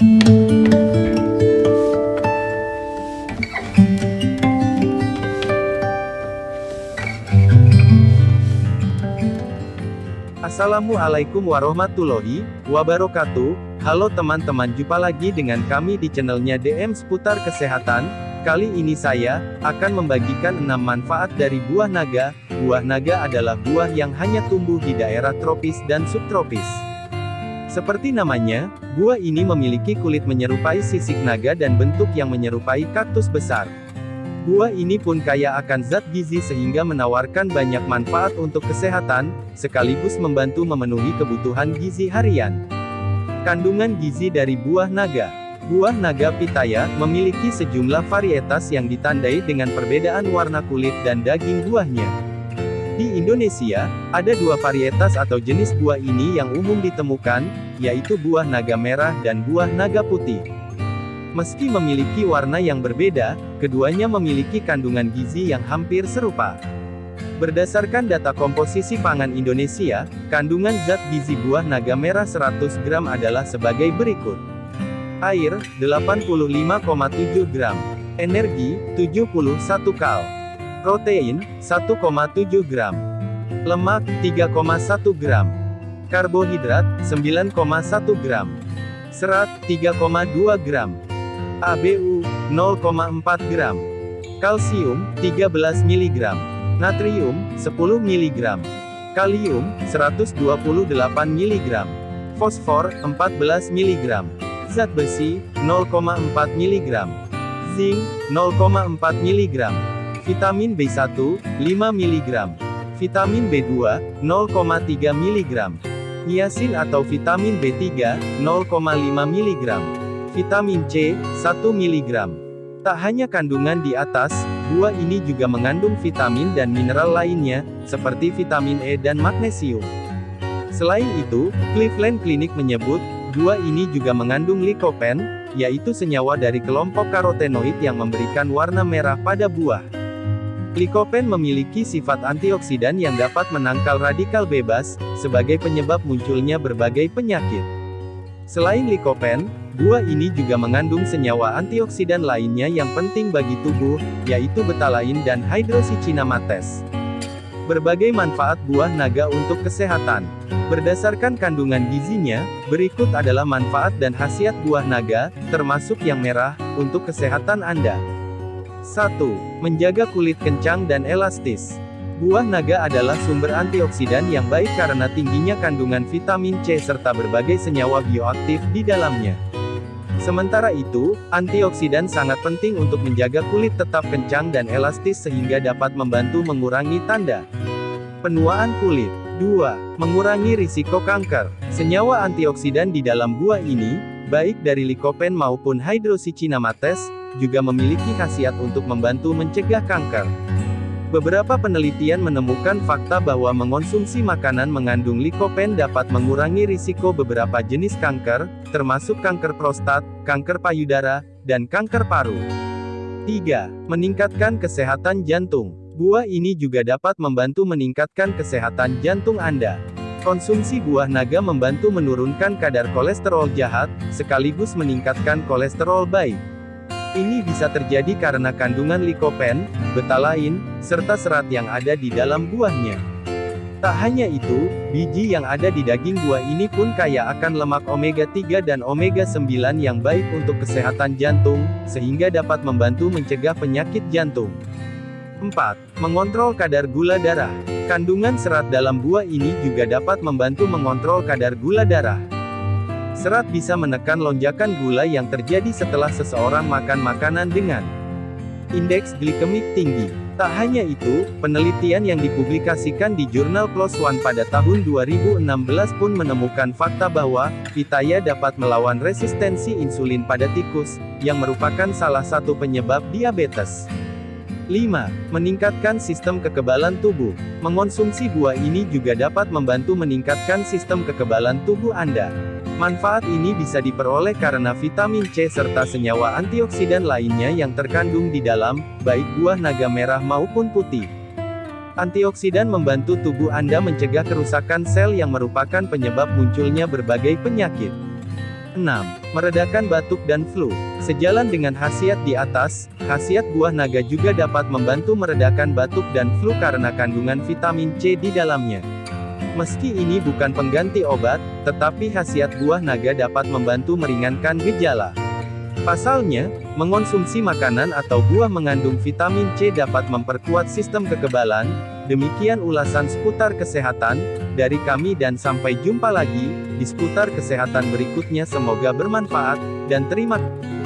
Assalamualaikum warahmatullahi wabarakatuh. Halo teman-teman, jumpa lagi dengan kami di channelnya DM seputar kesehatan. Kali ini saya akan membagikan 6 manfaat dari buah naga. Buah naga adalah buah yang hanya tumbuh di daerah tropis dan subtropis. Seperti namanya, buah ini memiliki kulit menyerupai sisik naga dan bentuk yang menyerupai kaktus besar. Buah ini pun kaya akan zat gizi sehingga menawarkan banyak manfaat untuk kesehatan, sekaligus membantu memenuhi kebutuhan gizi harian. Kandungan gizi dari buah naga Buah naga pitaya memiliki sejumlah varietas yang ditandai dengan perbedaan warna kulit dan daging buahnya. Di Indonesia, ada dua varietas atau jenis buah ini yang umum ditemukan, yaitu buah naga merah dan buah naga putih. Meski memiliki warna yang berbeda, keduanya memiliki kandungan gizi yang hampir serupa. Berdasarkan data komposisi pangan Indonesia, kandungan zat gizi buah naga merah 100 gram adalah sebagai berikut. Air, 85,7 gram. Energi, 71 kal. Protein, 1,7 gram. Lemak, 3,1 gram. Karbohidrat, 9,1 gram. Serat, 3,2 gram. ABU 0,4 gram. Kalsium 13 mg. Natrium 10 mg. Kalium 128 mg. Fosfor 14 mg. Zat besi 0,4 mg. Zinc 0,4 mg. Vitamin B1 5 mg. Vitamin B2 0,3 mg. Niacin atau vitamin B3 0,5 mg. Vitamin C, 1 mg. Tak hanya kandungan di atas, buah ini juga mengandung vitamin dan mineral lainnya, seperti vitamin E dan magnesium. Selain itu, Cleveland Clinic menyebut, buah ini juga mengandung lycopene, yaitu senyawa dari kelompok karotenoid yang memberikan warna merah pada buah. Lycopene memiliki sifat antioksidan yang dapat menangkal radikal bebas, sebagai penyebab munculnya berbagai penyakit. Selain lycopene, Buah ini juga mengandung senyawa antioksidan lainnya yang penting bagi tubuh, yaitu betalain dan hydroxycinamates. Berbagai manfaat buah naga untuk kesehatan. Berdasarkan kandungan gizinya, berikut adalah manfaat dan khasiat buah naga, termasuk yang merah, untuk kesehatan Anda. 1. Menjaga kulit kencang dan elastis. Buah naga adalah sumber antioksidan yang baik karena tingginya kandungan vitamin C serta berbagai senyawa bioaktif di dalamnya. Sementara itu, antioksidan sangat penting untuk menjaga kulit tetap kencang dan elastis sehingga dapat membantu mengurangi tanda penuaan kulit. 2. Mengurangi risiko kanker. Senyawa antioksidan di dalam buah ini, baik dari lycopene maupun hydroxycinamates, juga memiliki khasiat untuk membantu mencegah kanker. Beberapa penelitian menemukan fakta bahwa mengonsumsi makanan mengandung lycopene dapat mengurangi risiko beberapa jenis kanker, termasuk kanker prostat, kanker payudara, dan kanker paru. 3. Meningkatkan kesehatan jantung. Buah ini juga dapat membantu meningkatkan kesehatan jantung Anda. Konsumsi buah naga membantu menurunkan kadar kolesterol jahat, sekaligus meningkatkan kolesterol baik. Ini bisa terjadi karena kandungan likopen, betalain, serta serat yang ada di dalam buahnya. Tak hanya itu, biji yang ada di daging buah ini pun kaya akan lemak omega-3 dan omega-9 yang baik untuk kesehatan jantung, sehingga dapat membantu mencegah penyakit jantung. 4. Mengontrol kadar gula darah. Kandungan serat dalam buah ini juga dapat membantu mengontrol kadar gula darah. Serat bisa menekan lonjakan gula yang terjadi setelah seseorang makan makanan dengan indeks glikemik tinggi. Tak hanya itu, penelitian yang dipublikasikan di jurnal PLOS ONE pada tahun 2016 pun menemukan fakta bahwa, pitaya dapat melawan resistensi insulin pada tikus, yang merupakan salah satu penyebab diabetes. 5. Meningkatkan sistem kekebalan tubuh. Mengonsumsi buah ini juga dapat membantu meningkatkan sistem kekebalan tubuh Anda. Manfaat ini bisa diperoleh karena vitamin C serta senyawa antioksidan lainnya yang terkandung di dalam, baik buah naga merah maupun putih. Antioksidan membantu tubuh Anda mencegah kerusakan sel yang merupakan penyebab munculnya berbagai penyakit. 6. Meredakan batuk dan flu. Sejalan dengan khasiat di atas, khasiat buah naga juga dapat membantu meredakan batuk dan flu karena kandungan vitamin C di dalamnya. Meski ini bukan pengganti obat, tetapi khasiat buah naga dapat membantu meringankan gejala. Pasalnya, mengonsumsi makanan atau buah mengandung vitamin C dapat memperkuat sistem kekebalan. Demikian ulasan seputar kesehatan dari kami dan sampai jumpa lagi di seputar kesehatan berikutnya semoga bermanfaat dan terima kasih.